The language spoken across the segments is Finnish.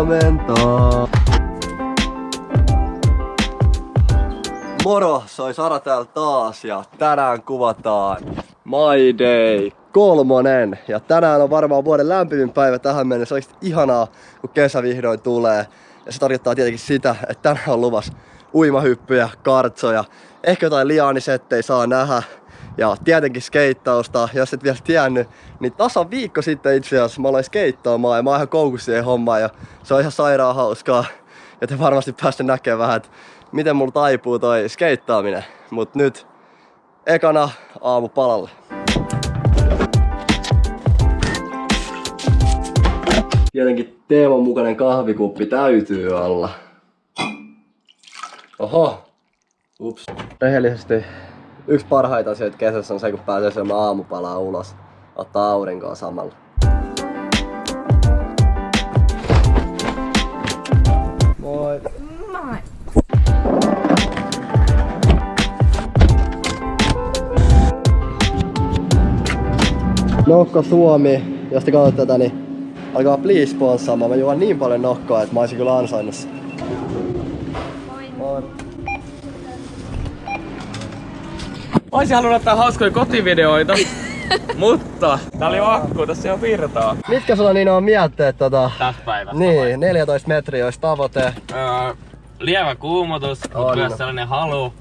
huomenta. Moro, soi Sara täällä taas ja tänään kuvataan My Day kolmonen. Ja tänään on varmaan vuoden lämpimin päivä tähän mennessä. Olisi ihanaa, kun kesä vihdoin tulee. Ja se tarkoittaa tietenkin sitä, että tänään on luvas uimahyppyjä, kartsoja, ehkä jotain liaanisettejä saa nähdä. Ja tietenkin skeittausta, jos et vielä tiennyt, niin tasan viikko sitten itse asiassa mä aloin skeittaamaan ja mä oon ihan koukussa siihen hommaan ja se on ihan sairaan hauskaa. Ja te varmasti päästä näkemään vähän, että miten mulla taipuu toi skeittaaminen. Mut nyt ekana aamu palalle. Tietenkin Teemon mukainen kahvikuppi täytyy olla. Oho. Ups. Rehellisesti yksi parhaita asioita kesässä on se, kun pääsee syömään aamupalaa ulos. Ottaa aurinkoa samalla. Moi. Moi. Nokko Suomi, jos te katsotte tätä, niin alkaa please sponssaamaan. Mä juon niin paljon nokkoa, että mä olisin kyllä ansainnut sen. Moi. Oisin halunnut ottaa hauskoja kotivideoita, mutta tää oli vakku, tässä on virtaa. Mitkä sulla niin on mietteet tota? Tässä päivässä. Niin, 14 metriä olisi tavoite. Öö, lievä kuumotus, mutta myös sellainen halu,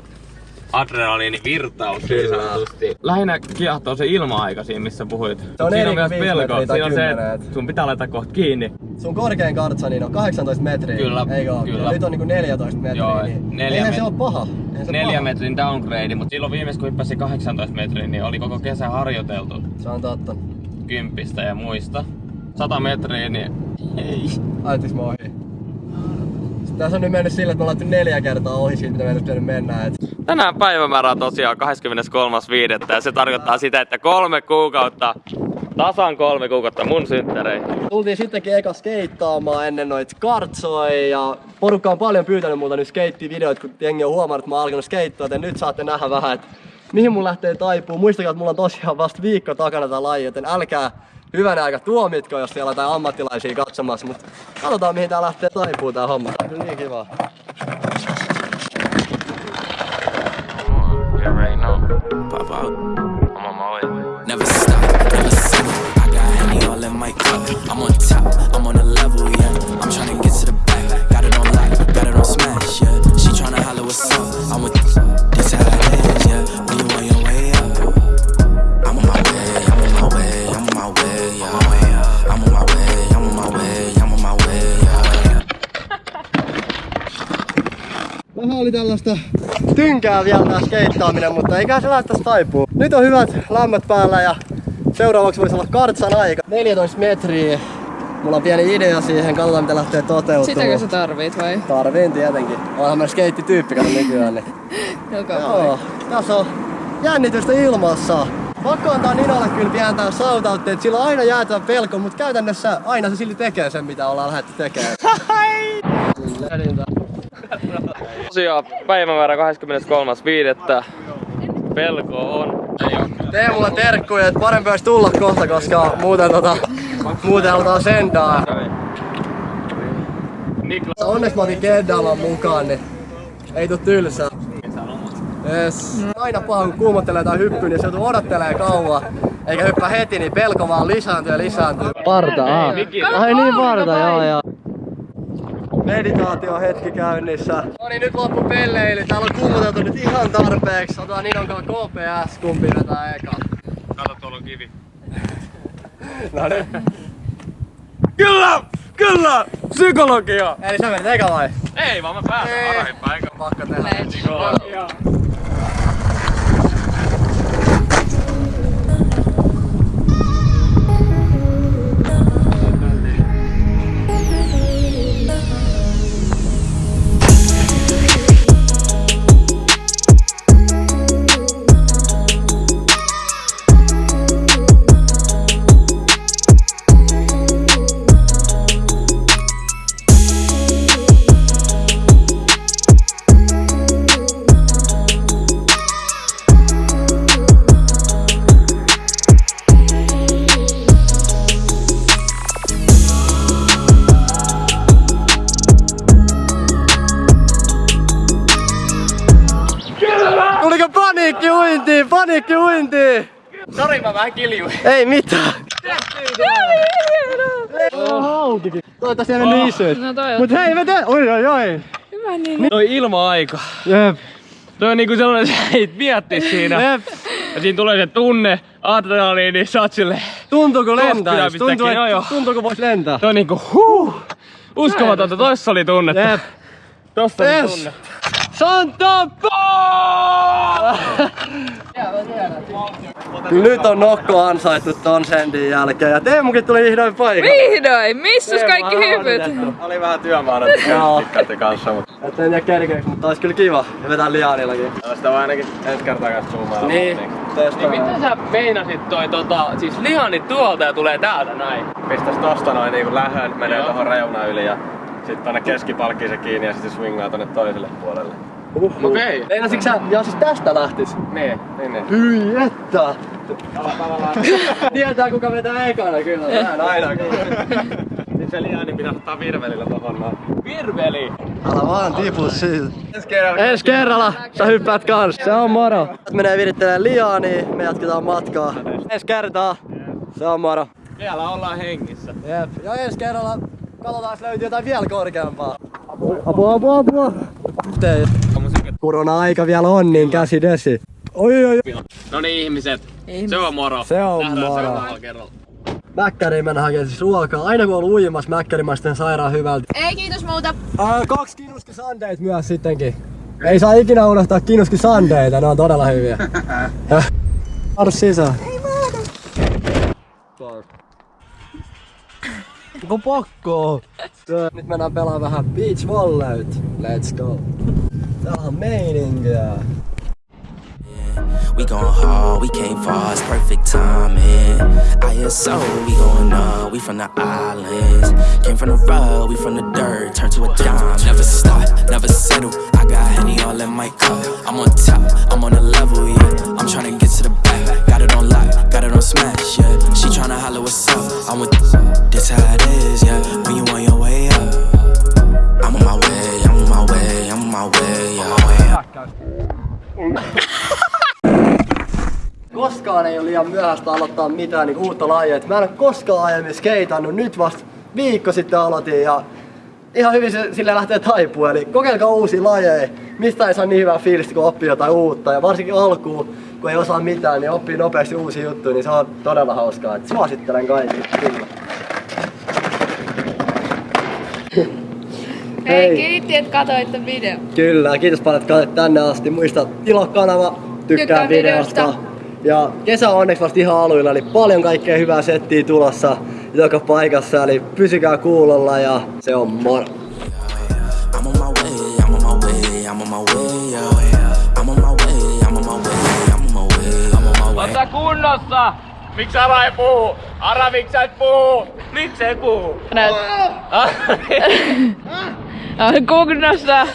adrenaliinivirtaus Kyllä. niin sanotusti. Lähinnä kiehtoo se ilma-aika siinä, missä puhuit. Se on siinä on myös pelko. Siinä on se, että et- sun pitää laittaa kohta kiinni. Sun korkein kartsa niin on 18 metriä. Kyllä, Eikö oo? kyllä. Ja nyt on niinku 14 metriä. Joo, niin neljä eihän se met- ole paha. Eihän se Neljä paha. metrin downgrade, mutta silloin viimeis kun hyppäsin 18 metriä, niin oli koko kesä harjoiteltu Se on totta. kympistä ja muista. 100 metriä, niin ei. Ajattis mä ohi. Tässä on nyt mennyt sillä, että me ollaan neljä kertaa ohi siitä, mitä meidän pitänyt mennä. Et Tänään päivämäärä on tosiaan 23.5. ja se tarkoittaa sitä, että kolme kuukautta, tasan kolme kuukautta mun synttäreihin. Tultiin sittenkin eka skeittaamaan ennen noit kartsoja ja porukka on paljon pyytänyt multa nyt skeittivideoita, kun jengi on huomannut, että mä oon alkanut skeittaa, joten nyt saatte nähdä vähän, että mihin mun lähtee taipuu. Muistakaa, että mulla on tosiaan vasta viikko takana tää laji, joten älkää hyvänä aika tuomitko, jos siellä jotain ammattilaisia katsomassa, mutta katsotaan mihin tää lähtee taipuu tää homma. Tää on Kyllä niin kiva. You already know. Pop out. I'm on top, I'm on a level, yeah. I'm tryna get to the tällaista tynkää vielä tää skeittaaminen, mutta eikä se lähtäisi taipuu. Nyt on hyvät lämmöt päällä ja seuraavaksi voisi olla kartsan aika. 14 metriä. Mulla on pieni idea siihen, katsotaan mitä lähtee toteutumaan. Sitäkö sä tarvit vai? Tarviin tietenkin. Onhan mä skeittityyppi kato nykyään. Niin. Joka Joo, tässä on jännitystä ilmassa. Pakko antaa Ninalle kyllä pientä shoutoutteja, että sillä on aina jäätävä pelko, mutta käytännössä aina se silti tekee sen, mitä ollaan lähdetty tekemään. Kyllä. Tosiaan päivämäärä 23.5. Pelko on. Ei oo kyllä. Tee mulle terkkuja, että parempi olisi tulla kohta, koska muuten tota, muuten halutaan sendaa. Niklas. Onneksi mä otin Keddaaman mukaan, niin ei tuu tylsää. Yes. Aina paha kun kuumottelee tai hyppyy, niin se joutuu odottelee kauan. Eikä hyppää heti, niin pelko vaan lisääntyy ja lisääntyy. Parta, aa. Ai niin parta, joo joo. Meditaatio hetki käynnissä. No niin, nyt loppu pelleily. Täällä on kuumoteltu nyt ihan tarpeeksi. Otetaan Ninon kanssa KPS, kumpi vetää eka. Kato, tuolla on kivi. No niin. Kyllä! Kyllä! Psykologia! Eli sä menet eka vai? Ei vaan mä pääsen Ei. arahippaan, eikö? Pakko tehdä. Let's Joo. uintiin, paniikki uintiin! Sori, mä vähän kiljuin. Ei mitään. Haukikin. Toivottavasti ei mennyt isyt. No toi on Mut hei, me te... Oi, oi, oi. hyvä niin. Toi ilma-aika. Jep, Toi on niinku sellainen, että sä et mietti siinä. jep. Ja siinä tulee se tunne, adrenaliini, niin sä oot silleen. Tuntuuko lentää? Tuntuu, joo, joo. että, tuntuuko vois lentää? Toi on niinku huh. Uskomatonta, tossa oli tunnetta. Jep. Tossa oli Yes. tunne. Santa Nyt on Nokko ansaittu ton sendin jälkeen ja Teemukin tuli vihdoin paikalle. Vihdoin! Missäs kaikki hypyt? Oli vähän työmaana, että kanssa, mutta Et en tiedä kerkeeks, mutta ois kyllä kiva ja vetää liaanillakin. sitä vaan ainakin ensi kertaa kanssa zoomailla. Niin, Niin miten sä meinasit toi tota, siis lihanit tuolta ja tulee täältä näin? Pistäis tosta noin niinku lähön, menee tohon reunaan yli ja sitten tonne keskipalkkiin se kiinni ja sitten swingaa tonne toiselle puolelle. Uhuh. Okei. Meinasitko sä, joo siis tästä lähtis? Niin, niin, niin. Hyi että! Tietää kuka vetää ekana kyllä, näin aina Sitten se liani pitää ottaa virvelillä tohon noin. Virveli! Älä vaan tipu siitä. Ensi kerralla. Ensi kerralla sä hyppäät kans. Se on moro. Menee virittelee liaa, niin me jatketaan matkaa. Ensi kertaa. Se on moro. Vielä ollaan hengissä. Jep. Ja ensi kerralla katsotaan, löytyy jotain vielä korkeampaa. Apua, apua, apua. Tei. Korona-aika vielä on, niin käsi desi. Oi, oi, oi. No niin ihmiset, Ihmiset. se on moro. Se on Nähdään moro. Mäkkäriin mennä hakemaan siis ruokaa. Aina kun on ollut uimassa, mäkkäri maistuu sairaan hyvältä. Ei kiitos muuta. Ää, kaksi kinuski sandeit myös sittenkin. Ei saa ikinä unohtaa kinuski sandeita, ne on todella hyviä. Adu sisään. Ei Onko pakko? Nyt mennään pelaamaan vähän beach volleyt. Let's go. On meininkiä. We going hard, we came far, it's perfect timing. ISO, we going up, we from the islands. Came from the rug, we from the dirt, turned to a dime. Never stop, never settle. I got Henny all in my cup. I'm on top, I'm on a level, yeah. I'm tryna get to the back, got it on lock, got it on smash, yeah. She tryna holler what's up, I'm with this Koskaan ei ole liian myöhäistä aloittaa mitään niin uutta lajia. Et Mä en ole koskaan aiemmin skeitannut, nyt vasta viikko sitten aloitin ja ihan hyvin se sille lähtee taipuu. Eli kokeilkaa uusia lajeja. Mistä ei saa niin hyvää fiilistä, kun oppii jotain uutta. Ja varsinkin alkuun, kun ei osaa mitään, niin oppii nopeasti uusia juttuja, niin se on todella hauskaa. Et suosittelen kaikille. Hei, kiitti, että katsoitte video. Kyllä, kiitos paljon, että katsoit tänne asti. Muista tilaa kanava, tykkää Tykkää videosta. videosta. Ja kesä on onneksi vasta ihan aluilla, eli paljon kaikkea hyvää settiä tulossa joka paikassa. Eli pysykää kuulolla ja se on moro. Ota kunnossa! Miksi Ara ei puhu? Ara, miksi sä et puhu? Miksi ei puhu? Näet. Ah, Kunnossa.